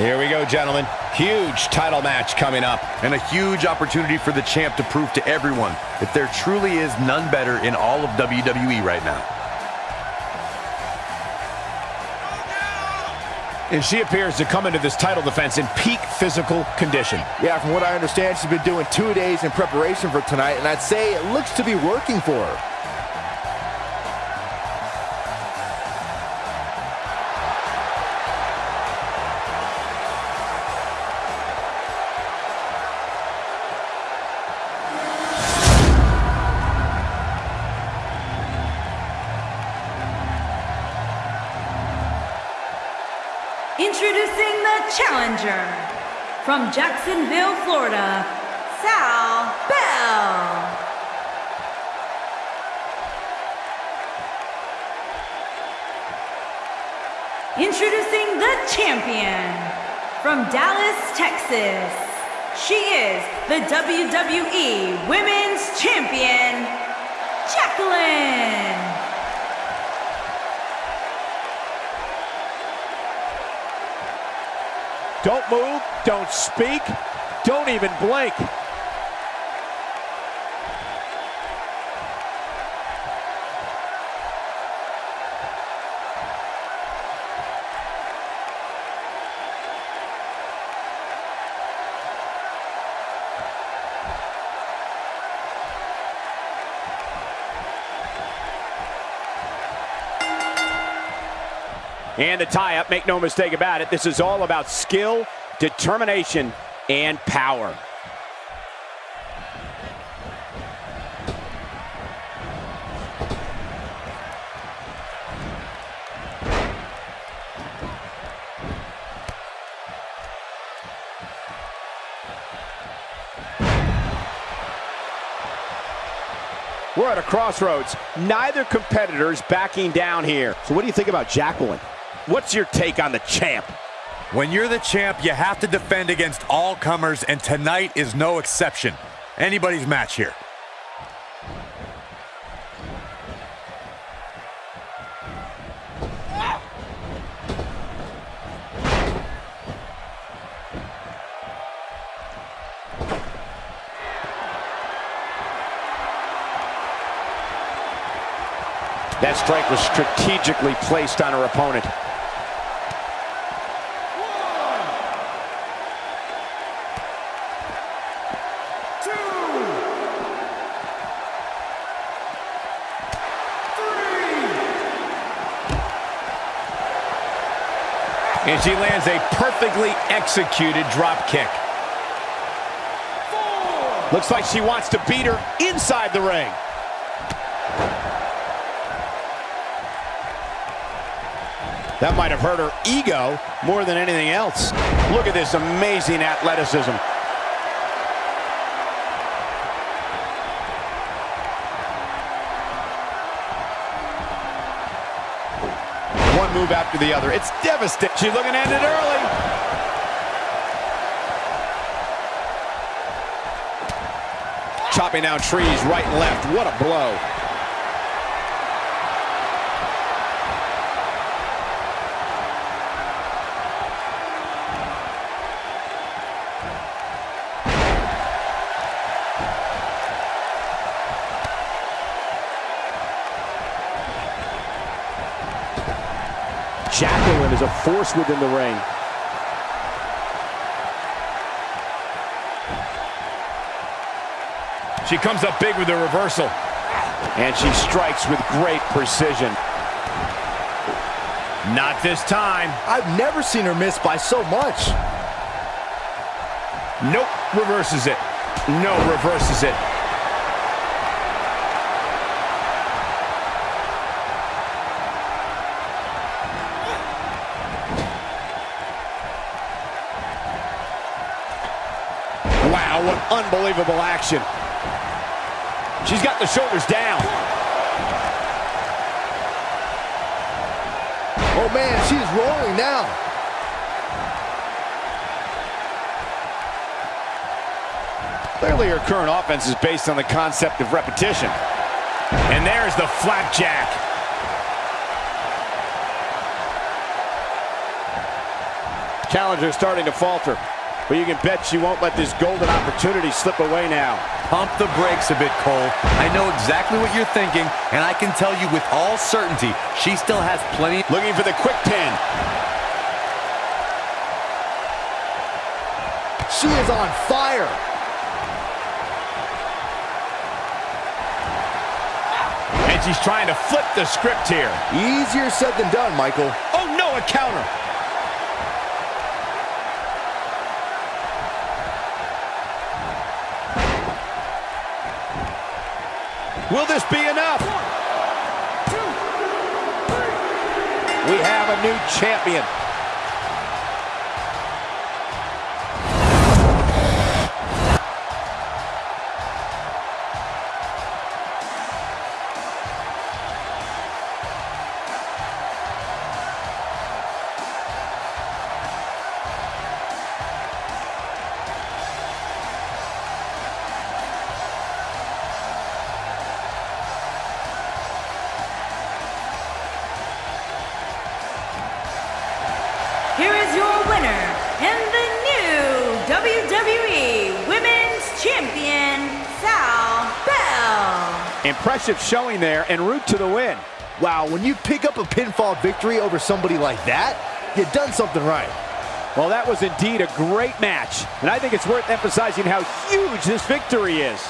Here we go, gentlemen. Huge title match coming up. And a huge opportunity for the champ to prove to everyone that there truly is none better in all of WWE right now. And she appears to come into this title defense in peak physical condition. Yeah, from what I understand, she's been doing two days in preparation for tonight, and I'd say it looks to be working for her. Introducing the challenger from Jacksonville, Florida, Sal Bell. Introducing the champion from Dallas, Texas. She is the WWE Women's Champion, Jacqueline. Don't move, don't speak, don't even blink. And the tie-up, make no mistake about it, this is all about skill, determination, and power. We're at a crossroads. Neither competitor's backing down here. So what do you think about Jacqueline? What's your take on the champ? When you're the champ, you have to defend against all comers, and tonight is no exception. Anybody's match here. That strike was strategically placed on her opponent. And she lands a perfectly executed drop kick. Looks like she wants to beat her inside the ring. That might have hurt her ego more than anything else. Look at this amazing athleticism. One move after the other. It's devastating. She's looking to end it early. Chopping down trees right and left. What a blow. Jacqueline is a force within the ring. She comes up big with the reversal. And she strikes with great precision. Not this time. I've never seen her miss by so much. Nope. Reverses it. No, reverses it. Wow, what unbelievable action. She's got the shoulders down. Oh man, she's rolling now. Clearly her current offense is based on the concept of repetition. And there's the flapjack. challenger starting to falter. But you can bet she won't let this golden opportunity slip away now. Pump the brakes a bit, Cole. I know exactly what you're thinking, and I can tell you with all certainty, she still has plenty. Looking for the quick 10. She is on fire. And she's trying to flip the script here. Easier said than done, Michael. Oh, no, a counter. Will this be enough? We have a new champion. WWE Women's Champion, Sal Bell. Impressive showing there and route to the win. Wow, when you pick up a pinfall victory over somebody like that, you've done something right. Well, that was indeed a great match. And I think it's worth emphasizing how huge this victory is.